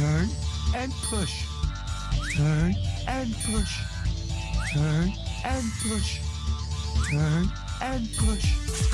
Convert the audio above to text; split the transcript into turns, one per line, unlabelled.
Turn and push. Turn and push. Turn and push. Turn and push.